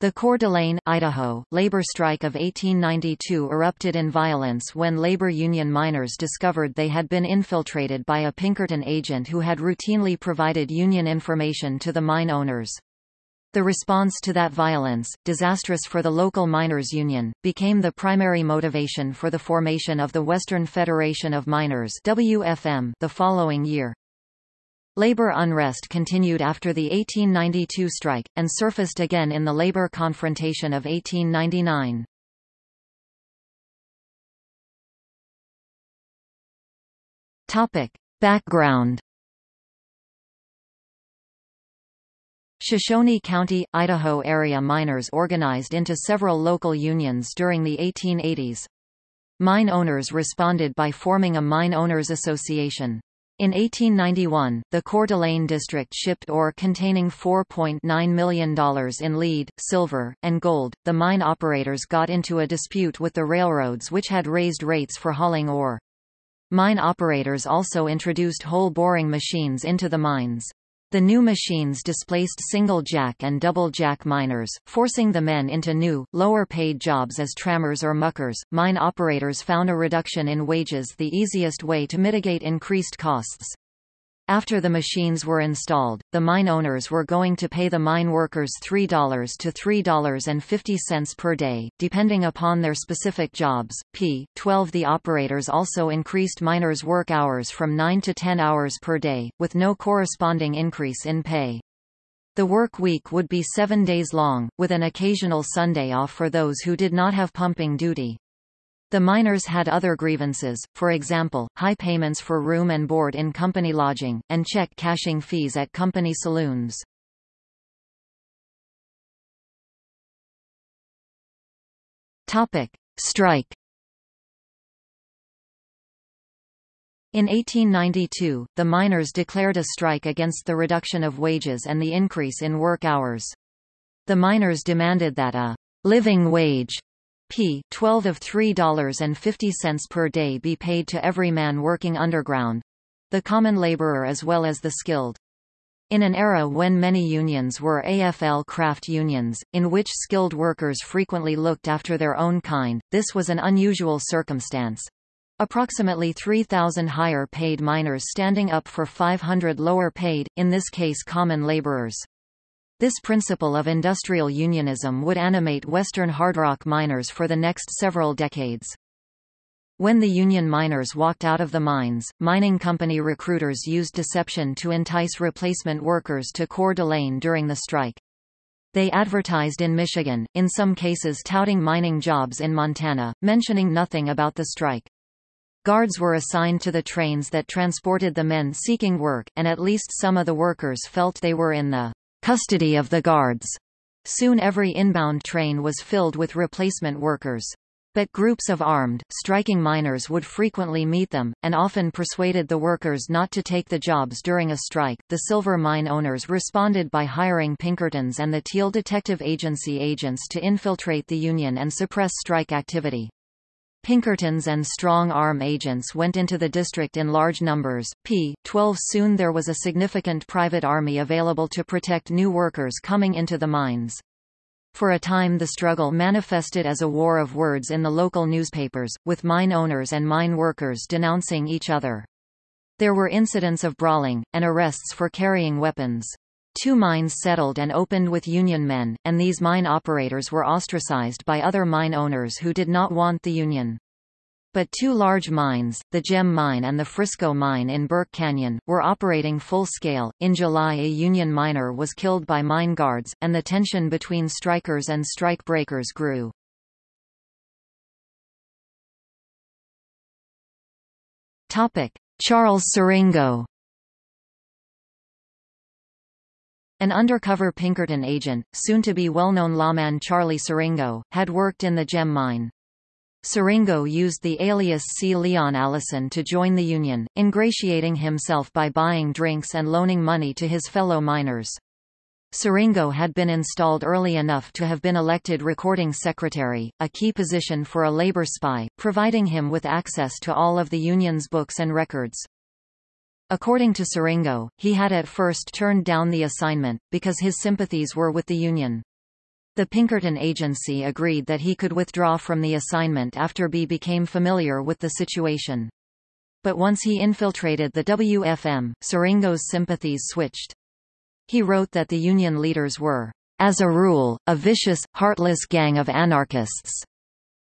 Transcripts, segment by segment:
The Coeur d'Alene, Idaho, labor strike of 1892 erupted in violence when labor union miners discovered they had been infiltrated by a Pinkerton agent who had routinely provided union information to the mine owners. The response to that violence, disastrous for the local miners' union, became the primary motivation for the formation of the Western Federation of Miners WFM the following year. Labor unrest continued after the 1892 strike, and surfaced again in the labor confrontation of 1899. Topic. Background Shoshone County, Idaho area miners organized into several local unions during the 1880s. Mine owners responded by forming a Mine Owners Association. In 1891, the Coeur d'Alene district shipped ore containing $4.9 million in lead, silver, and gold. The mine operators got into a dispute with the railroads which had raised rates for hauling ore. Mine operators also introduced hole boring machines into the mines. The new machines displaced single-jack and double-jack miners, forcing the men into new, lower-paid jobs as trammers or muckers. Mine operators found a reduction in wages the easiest way to mitigate increased costs. After the machines were installed, the mine owners were going to pay the mine workers $3 to $3.50 per day, depending upon their specific jobs. P. 12 The operators also increased miners' work hours from 9 to 10 hours per day, with no corresponding increase in pay. The work week would be seven days long, with an occasional Sunday off for those who did not have pumping duty. The miners had other grievances, for example, high payments for room and board in company lodging, and check cashing fees at company saloons. Topic. Strike In 1892, the miners declared a strike against the reduction of wages and the increase in work hours. The miners demanded that a living wage p. 12 of $3.50 per day be paid to every man working underground the common laborer as well as the skilled. In an era when many unions were AFL craft unions, in which skilled workers frequently looked after their own kind, this was an unusual circumstance. Approximately 3,000 higher paid miners standing up for 500 lower paid, in this case common laborers. This principle of industrial unionism would animate Western hard rock miners for the next several decades. When the union miners walked out of the mines, mining company recruiters used deception to entice replacement workers to Coeur d'Alene during the strike. They advertised in Michigan, in some cases touting mining jobs in Montana, mentioning nothing about the strike. Guards were assigned to the trains that transported the men seeking work, and at least some of the workers felt they were in the custody of the guards. Soon every inbound train was filled with replacement workers. But groups of armed, striking miners would frequently meet them, and often persuaded the workers not to take the jobs during a strike. The silver mine owners responded by hiring Pinkertons and the Thiel Detective Agency agents to infiltrate the union and suppress strike activity. Pinkertons and strong-arm agents went into the district in large numbers. p. 12 Soon there was a significant private army available to protect new workers coming into the mines. For a time the struggle manifested as a war of words in the local newspapers, with mine owners and mine workers denouncing each other. There were incidents of brawling, and arrests for carrying weapons. Two mines settled and opened with Union men, and these mine operators were ostracized by other mine owners who did not want the Union. But two large mines, the Gem Mine and the Frisco Mine in Burke Canyon, were operating full scale. In July, a Union miner was killed by mine guards, and the tension between strikers and strike breakers grew. Topic: Charles Siringo An undercover Pinkerton agent, soon-to-be well-known lawman Charlie Siringo, had worked in the gem mine. Siringo used the alias C. Leon Allison to join the Union, ingratiating himself by buying drinks and loaning money to his fellow miners. Siringo had been installed early enough to have been elected recording secretary, a key position for a labor spy, providing him with access to all of the Union's books and records. According to Siringo, he had at first turned down the assignment, because his sympathies were with the Union. The Pinkerton agency agreed that he could withdraw from the assignment after B became familiar with the situation. But once he infiltrated the WFM, Siringo's sympathies switched. He wrote that the union leaders were, as a rule, a vicious, heartless gang of anarchists.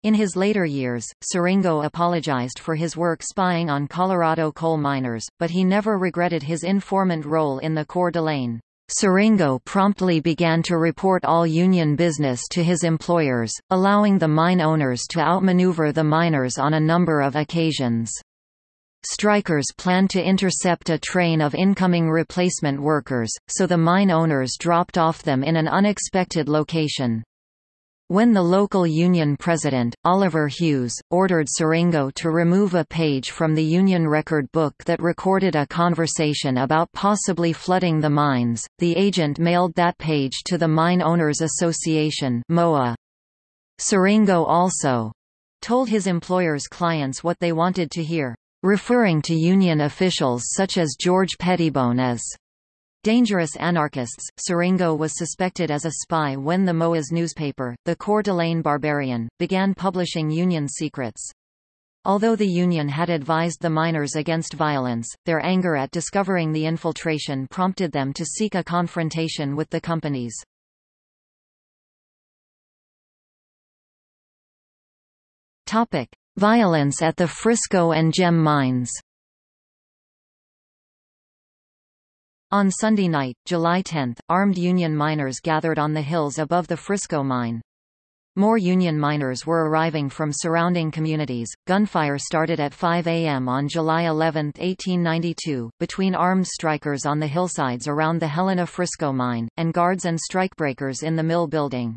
In his later years, Siringo apologized for his work spying on Colorado coal miners, but he never regretted his informant role in the Coeur d'Alene. Siringo promptly began to report all union business to his employers, allowing the mine owners to outmaneuver the miners on a number of occasions. Strikers planned to intercept a train of incoming replacement workers, so the mine owners dropped off them in an unexpected location. When the local union president, Oliver Hughes, ordered Siringo to remove a page from the union record book that recorded a conversation about possibly flooding the mines, the agent mailed that page to the Mine Owners Association MOA. Also told his employer's clients what they wanted to hear referring to Union officials such as George Pettibone as dangerous anarchists. Siringo was suspected as a spy when the MOA's newspaper, the Coeur d'Alene Barbarian, began publishing Union secrets. Although the Union had advised the miners against violence, their anger at discovering the infiltration prompted them to seek a confrontation with the companies. Violence at the Frisco and Gem mines On Sunday night, July 10, armed Union miners gathered on the hills above the Frisco mine. More Union miners were arriving from surrounding communities. Gunfire started at 5 a.m. on July 11, 1892, between armed strikers on the hillsides around the Helena Frisco mine, and guards and strikebreakers in the mill building.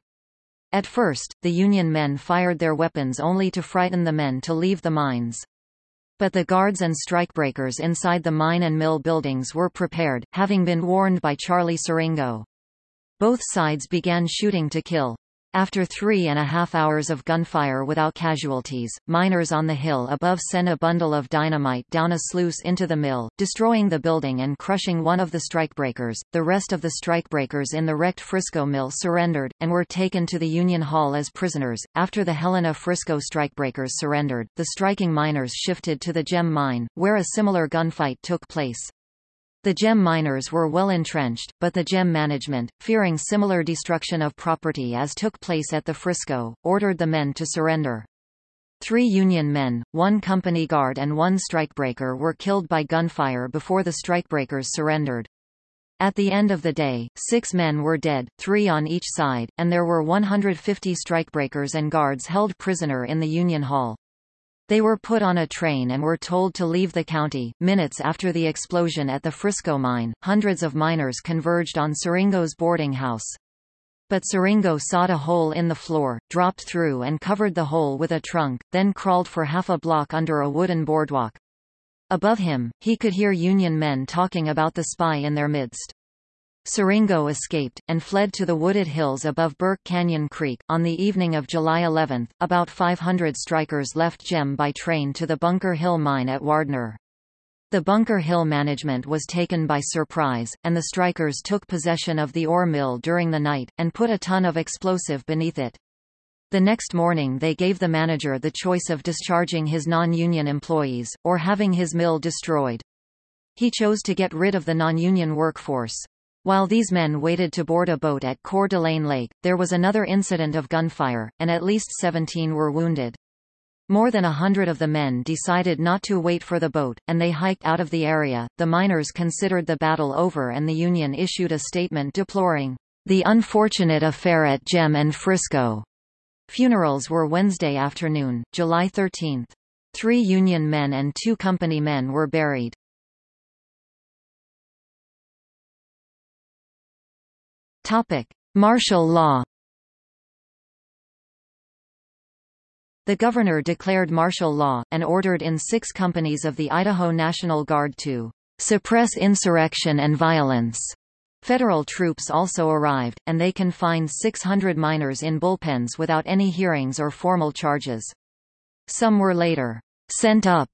At first, the Union men fired their weapons only to frighten the men to leave the mines. But the guards and strikebreakers inside the mine and mill buildings were prepared, having been warned by Charlie Siringo. Both sides began shooting to kill. After three and a half hours of gunfire without casualties, miners on the hill above sent a bundle of dynamite down a sluice into the mill, destroying the building and crushing one of the strikebreakers. The rest of the strikebreakers in the wrecked Frisco mill surrendered, and were taken to the Union Hall as prisoners. After the Helena Frisco strikebreakers surrendered, the striking miners shifted to the gem mine, where a similar gunfight took place. The gem miners were well entrenched, but the gem management, fearing similar destruction of property as took place at the Frisco, ordered the men to surrender. Three Union men, one company guard and one strikebreaker were killed by gunfire before the strikebreakers surrendered. At the end of the day, six men were dead, three on each side, and there were 150 strikebreakers and guards held prisoner in the Union Hall. They were put on a train and were told to leave the county. Minutes after the explosion at the Frisco mine, hundreds of miners converged on Siringo's boarding house. But Siringo sawed a hole in the floor, dropped through and covered the hole with a trunk, then crawled for half a block under a wooden boardwalk. Above him, he could hear Union men talking about the spy in their midst. Siringo escaped, and fled to the wooded hills above Burke Canyon Creek. On the evening of July 11, about 500 strikers left Gem by train to the Bunker Hill mine at Wardner. The Bunker Hill management was taken by surprise, and the strikers took possession of the ore mill during the night, and put a ton of explosive beneath it. The next morning they gave the manager the choice of discharging his non-union employees, or having his mill destroyed. He chose to get rid of the non-union workforce. While these men waited to board a boat at Coeur d'Alene Lake, there was another incident of gunfire, and at least 17 were wounded. More than a hundred of the men decided not to wait for the boat, and they hiked out of the area. The miners considered the battle over and the Union issued a statement deploring the unfortunate affair at Gem and Frisco. Funerals were Wednesday afternoon, July 13. Three Union men and two company men were buried. Topic: Martial law. The governor declared martial law, and ordered in six companies of the Idaho National Guard to suppress insurrection and violence. Federal troops also arrived, and they confined 600 miners in bullpens without any hearings or formal charges. Some were later sent up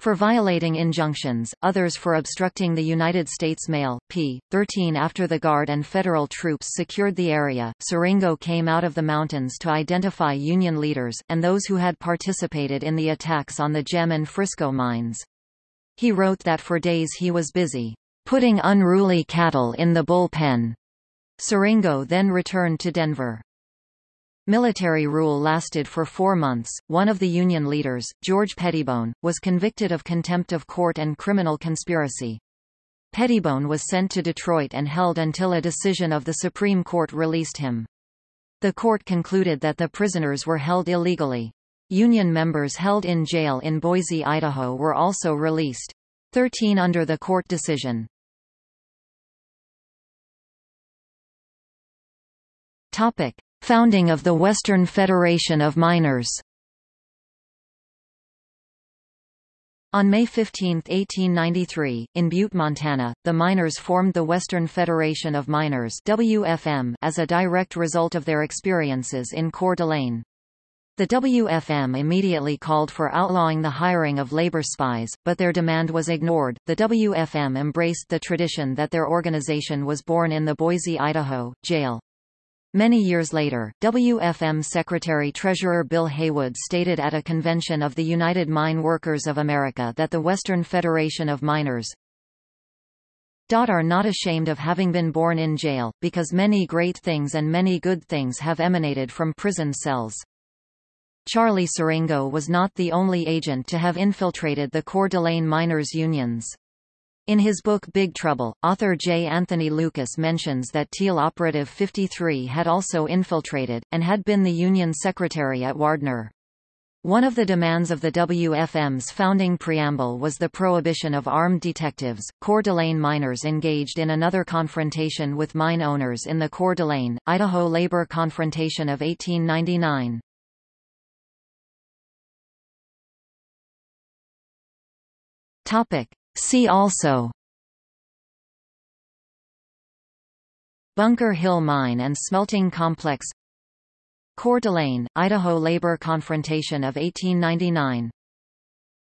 for violating injunctions, others for obstructing the United States Mail. p. 13 After the Guard and federal troops secured the area, Siringo came out of the mountains to identify Union leaders, and those who had participated in the attacks on the Gem and Frisco mines. He wrote that for days he was busy, putting unruly cattle in the bullpen. Siringo then returned to Denver. Military rule lasted for four months. One of the Union leaders, George Pettibone, was convicted of contempt of court and criminal conspiracy. Pettibone was sent to Detroit and held until a decision of the Supreme Court released him. The court concluded that the prisoners were held illegally. Union members held in jail in Boise, Idaho were also released. Thirteen under the court decision. Topic. Founding of the Western Federation of Miners On May 15, 1893, in Butte, Montana, the miners formed the Western Federation of Miners WFM as a direct result of their experiences in Coeur d'Alene. The WFM immediately called for outlawing the hiring of labor spies, but their demand was ignored. The WFM embraced the tradition that their organization was born in the Boise, Idaho, jail. Many years later, WFM Secretary-Treasurer Bill Haywood stated at a convention of the United Mine Workers of America that the Western Federation of Miners are not ashamed of having been born in jail, because many great things and many good things have emanated from prison cells. Charlie Siringo was not the only agent to have infiltrated the Coeur d'Alene miners' unions. In his book Big Trouble, author J. Anthony Lukas mentions that Thiel Operative 53 had also infiltrated, and had been the Union Secretary at Wardner. One of the demands of the WFM's founding preamble was the prohibition of armed detectives. Coeur d'Alene miners engaged in another confrontation with mine owners in the Coeur d'Alene, Idaho labor confrontation of 1899. Topic: See also. Bunker Hill Mine and Smelting Complex. Coeur d'Alene, Idaho labor confrontation of 1899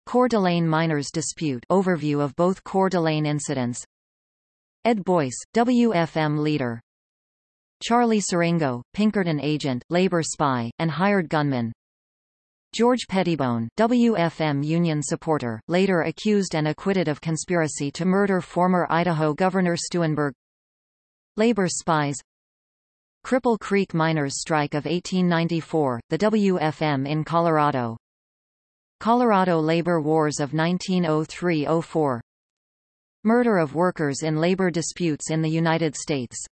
Coeur d'Alene miners dispute overview of both Coeur d'Alene incidents. Ed Boyce, WFM leader. Charlie Siringo, Pinkerton agent, labor spy, and hired gunman George Pettibone, WFM Union supporter, later accused and acquitted of conspiracy to murder former Idaho Governor Steunenberg Labor spies. Cripple Creek miners' strike of 1894, the WFM in Colorado. Colorado labor wars of 1903–04 Murder of workers in labor disputes in the United States